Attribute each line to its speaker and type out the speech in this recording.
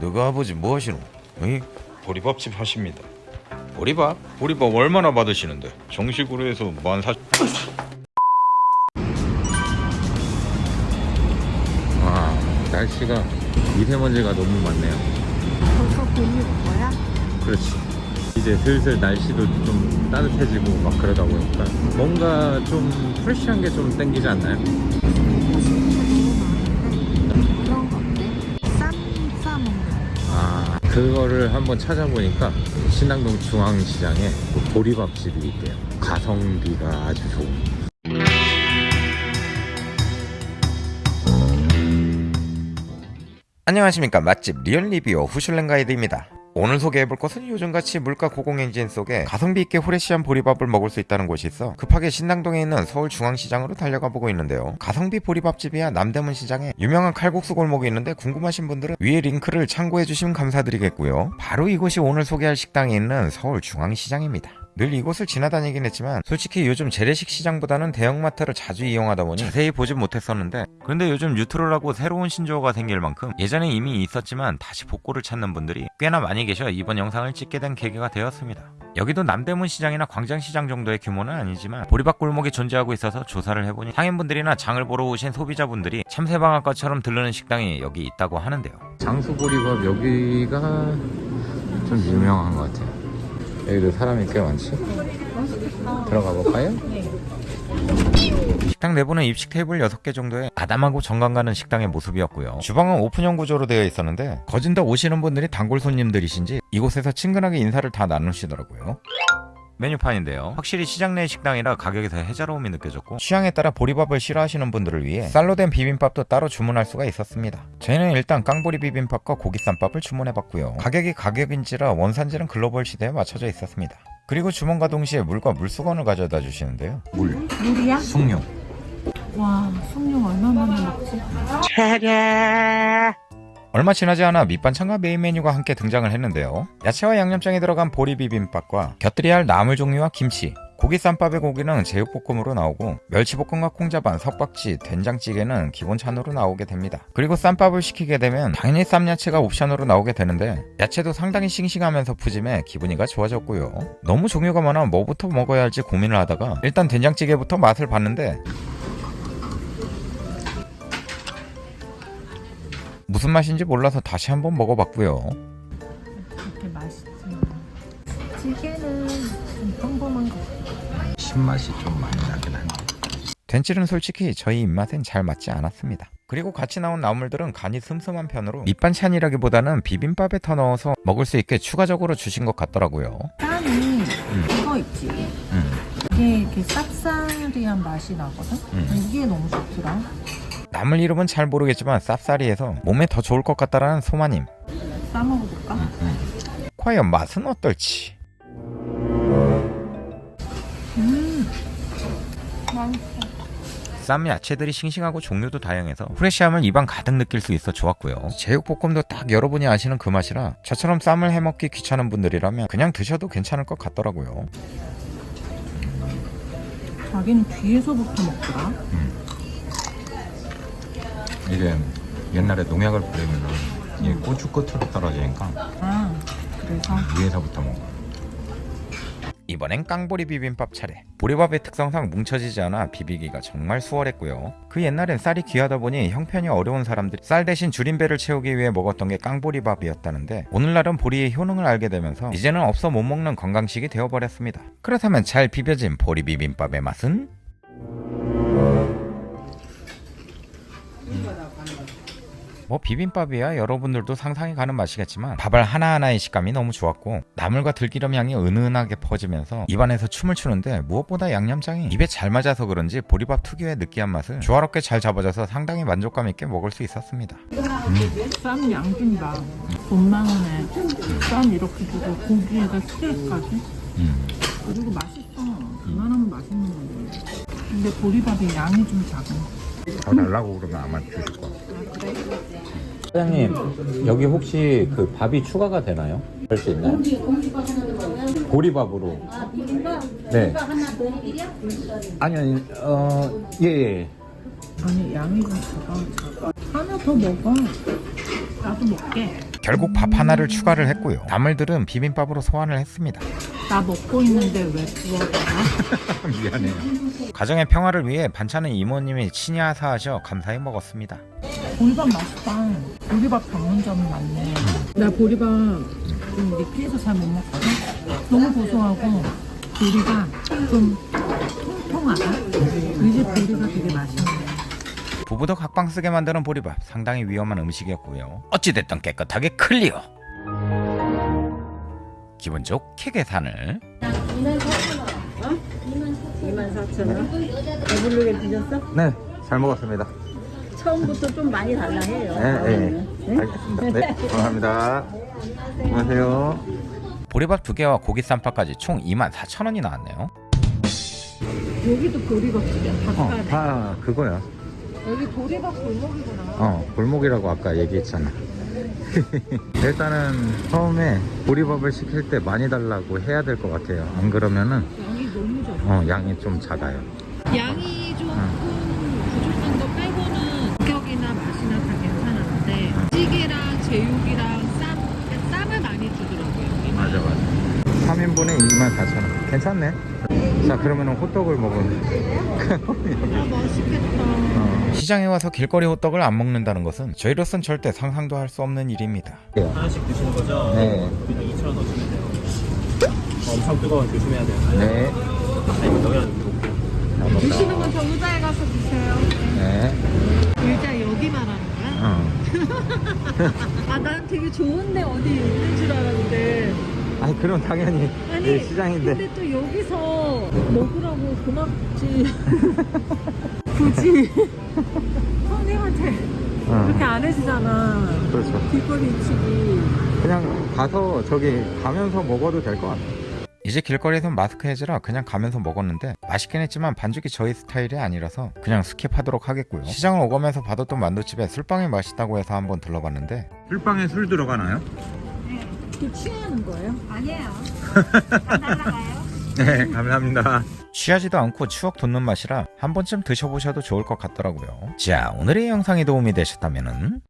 Speaker 1: 너가 아버지 뭐 하시노? 어이? 보리밥집 하십니다. 보리밥? 보리밥 얼마나 받으시는데? 정식으로 해서 만 사. 와 날씨가 미세먼지가 너무 많네요.
Speaker 2: 벌써 봄이 온 거야?
Speaker 1: 그렇지. 이제 슬슬 날씨도 좀 따뜻해지고 막 그러다 보니까 뭔가 좀 프레시한 게 좀 땡기지 않나요? 그거를 한번 찾아보니까 신당동 중앙시장에 그 보리밥집이 있대요. 가성비가 아주 좋은. 안녕하십니까 맛집 리얼리뷰어 후슐랭 가이드입니다. 오늘 소개해볼 곳은 요즘같이 물가 고공행진 속에 가성비 있게 후레쉬한 보리밥을 먹을 수 있다는 곳이 있어 급하게 신당동에 있는 서울중앙시장으로 달려가 보고 있는데요. 가성비 보리밥집이야 남대문 시장에 유명한 칼국수 골목이 있는데 궁금하신 분들은 위에 링크를 참고해 주시면 감사드리겠고요. 바로 이곳이 오늘 소개할 식당이 있는 서울중앙시장입니다. 늘 이곳을 지나다니긴 했지만 솔직히 요즘 재래식 시장보다는 대형마트를 자주 이용하다 보니 자세히 보진 못했었는데 그런데 요즘 뉴트럴하고 새로운 신조어가 생길 만큼 예전에 이미 있었지만 다시 복고를 찾는 분들이 꽤나 많이 계셔 이번 영상을 찍게 된 계기가 되었습니다. 여기도 남대문 시장이나 광장시장 정도의 규모는 아니지만 보리밥 골목이 존재하고 있어서 조사를 해보니 상인분들이나 장을 보러 오신 소비자분들이 참새방앗과처럼 들르는 식당이 여기 있다고 하는데요. 장수보리밥 여기가 좀 유명한 것 같아요. 여기도 사람이 꽤 많지? 들어가 볼까요? 식당 내부는 입식 테이블 6개 정도의 아담하고 정감 가는 식당의 모습이었고요. 주방은 오픈형 구조로 되어 있었는데 거진다 오시는 분들이 단골 손님들이신지 이곳에서 친근하게 인사를 다 나누시더라고요. 메뉴판인데요. 확실히 시장 내 식당이라 가격에서 해자로움이 느껴졌고 취향에 따라 보리밥을 싫어하시는 분들을 위해 쌀로 된 비빔밥도 따로 주문할 수가 있었습니다. 저희는 일단 깡보리 비빔밥과 고기쌈밥을 주문해봤고요. 가격이 가격인지라 원산지는 글로벌 시대에 맞춰져 있었습니다. 그리고 주문과 동시에 물과 물수건을 가져다 주시는데요. 물,
Speaker 2: 물이야?
Speaker 1: 숭늉,
Speaker 2: 와 숭늉 얼마 만에 먹지?
Speaker 1: 얼마 지나지 않아 밑반찬과 메인 메뉴가 함께 등장을 했는데요. 야채와 양념장이 들어간 보리 비빔밥과 곁들여야 할 나물 종류와 김치, 고기 쌈밥의 고기는 제육볶음으로 나오고 멸치볶음과 콩자반, 석박지, 된장찌개는 기본 찬으로 나오게 됩니다. 그리고 쌈밥을 시키게 되면 당연히 쌈야채가 옵션으로 나오게 되는데 야채도 상당히 싱싱하면서 푸짐해 기분이가 좋아졌고요. 너무 종류가 많아 뭐부터 먹어야 할지 고민을 하다가 일단 된장찌개부터 맛을 봤는데 무슨 맛인지 몰라서 다시 한번 먹어봤고요.
Speaker 2: 그렇게 맛있지 찌개는 좀 평범한 거 같아
Speaker 1: 신맛이 좀 많이 나긴 한데 된칠은 솔직히 저희 입맛엔 잘 맞지 않았습니다 그리고 같이 나온 나물들은 간이 슴슴한 편으로 밑반찬이라기보다는 비빔밥에 더 넣어서 먹을 수 있게 추가적으로 주신 것 같더라고요
Speaker 2: 쌈이 이거 있지
Speaker 1: 음.
Speaker 2: 이게 이렇게 쌉싸리한 맛이 나거든?
Speaker 1: 음.
Speaker 2: 이게 너무 좋더라
Speaker 1: 나물 이름은 잘 모르겠지만 쌉싸리해서 몸에 더 좋을 것 같다라는 소마님
Speaker 2: 싸먹어볼까?
Speaker 1: 과연 맛은 어떨지
Speaker 2: 음 맛있어
Speaker 1: 쌈 야채들이 싱싱하고 종류도 다양해서 프레시함을 입안 가득 느낄 수 있어 좋았고요. 제육볶음도 딱 여러분이 아시는 그 맛이라 저처럼 쌈을 해먹기 귀찮은 분들이라면 그냥 드셔도 괜찮을 것 같더라고요.
Speaker 2: 자기는 뒤에서부터 먹더라
Speaker 1: 이게 옛날에 농약을 뿌리면 이 고추 끝으로 떨어지니까
Speaker 2: 아 그래서
Speaker 1: 위에서부터 먹어. 이번엔 깡보리 비빔밥 차례. 보리밥의 특성상 뭉쳐지지 않아 비비기가 정말 수월했고요. 그 옛날엔 쌀이 귀하다 보니 형편이 어려운 사람들이 쌀 대신 줄임배를 채우기 위해 먹었던 게 깡보리밥이었다는데 오늘날은 보리의 효능을 알게 되면서 이제는 없어 못 먹는 건강식이 되어버렸습니다. 그렇다면 잘 비벼진 보리 비빔밥의 맛은? 뭐 비빔밥이야 여러분들도 상상이 가는 맛이겠지만 밥알 하나하나의 식감이 너무 좋았고 나물과 들기름 향이 은은하게 퍼지면서 입안에서 춤을 추는데 무엇보다 양념장이 입에 잘 맞아서 그런지 보리밥 특유의 느끼한 맛을 조화롭게 잘 잡아줘서 상당히 만족감 있게 먹을 수 있었습니다.
Speaker 2: 쌈 양준다 돈만원에 쌈 이렇게 주고 고기에다 스테이크까지? 그리고 맛있어. 그만하면 맛있는 건데 근데 보리밥이 양이 좀 작아.
Speaker 1: 더 달라고 그러면 아마 주실 거야. 사장님 여기 혹시 그 밥이 추가가 되나요? 할 수 있나요? 보리밥으로. 네. 아니 아니 어예 예.
Speaker 2: 아니 양이 좀 작아 하나 더 먹어
Speaker 3: 나도 먹게.
Speaker 1: 결국 밥 하나를 추가를 했고요. 나물들은 비빔밥으로 소환을 했습니다.
Speaker 3: 나 먹고 있는데 왜 구워봐?
Speaker 1: 미안해요. 가정의 평화를 위해 반찬은 이모님이 친히 하사하셔 감사히 먹었습니다.
Speaker 3: 보리밥 맛있다. 보리밥 전문점이 많네. 나 보리밥 좀 리필해서 잘 못 먹거든. 너무 고소하고 보리가 좀 통통하다. 이집 보리가 되게 맛있네.
Speaker 1: 부부도 각방 쓰게 만드는 보리밥 상당히 위험한 음식이었고요. 어찌됐든 깨끗하게 클리어. 기분 좋게 계산을
Speaker 4: 24,000원? 배부르게 드셨어?
Speaker 1: 네, 잘 먹었습니다.
Speaker 4: 처음부터 좀 많이 달라 해요.
Speaker 1: 네, 네. 알겠습니다. 네, 감사합니다. 안녕하세요. 보리밥 두 개와 고기 쌈밥까지 총 24,000원이 나왔네요.
Speaker 3: 여기도 보리밥집이야. 닭가래.
Speaker 1: 다 그거야.
Speaker 3: 여기 보리밥 골목이구나.
Speaker 1: 어, 골목이라고 아까 얘기했잖아. 일단은 처음에 보리밥을 시킬 때 많이 달라고 해야 될 것 같아요. 안 그러면은
Speaker 3: 양이 너무 적어.
Speaker 1: 어, 양이 좀 작아요.
Speaker 3: 양이 조금 부족한 거 빼고는 가격이나 맛이나 다 괜찮았는데 찌개랑 제육이랑 쌈, 쌈을 많이 주더라고요.
Speaker 1: 맞아 맞아 3인분에 24,000원 괜찮네 자 그러면은 호떡을 먹으면
Speaker 3: 아 맛있겠다.
Speaker 1: 어. 시장에 와서 길거리 호떡을 안 먹는다는 것은 저희로선 절대 상상도 할 수 없는 일입니다
Speaker 5: 하나씩 드시는 거죠?
Speaker 1: 네.
Speaker 5: 그냥 2,000원 넣으시면 돼요. 어, 엄청 뜨거워 조심해야 돼요.
Speaker 1: 네
Speaker 5: 아니, 놓고.
Speaker 3: 드시는 건 저 의자에 가서 드세요.
Speaker 1: 네
Speaker 3: 의자 여기 말하는 거야?
Speaker 1: 어.
Speaker 3: 아난 되게 좋은데 어디 있는 줄 알았는데
Speaker 1: 아니 그럼 당연히
Speaker 3: 아니
Speaker 1: 네, 시장인데.
Speaker 3: 근데 또 여기서 먹으라고 고맙지. 굳이. 그렇게
Speaker 1: 어.
Speaker 3: 안 해주잖아.
Speaker 1: 그렇죠.
Speaker 3: 길거리 치기
Speaker 1: 그냥 가서 저기 가면서 먹어도 될 것 같아. 이제 길거리에서 마스크 해제라 그냥 가면서 먹었는데 맛있긴 했지만 반죽이 저희 스타일이 아니라서 그냥 skip하도록 하겠고요. 시장을 오가면서 봤던 만두집에 술빵이 맛있다고 해서 한번 들러봤는데 술빵에 술 들어가나요?
Speaker 3: 그 취하는 거예요?
Speaker 1: 네 감사합니다. 취하지도 않고 추억 돋는 맛이라 한 번쯤 드셔보셔도 좋을 것 같더라고요. 자 오늘의 영상이 도움이 되셨다면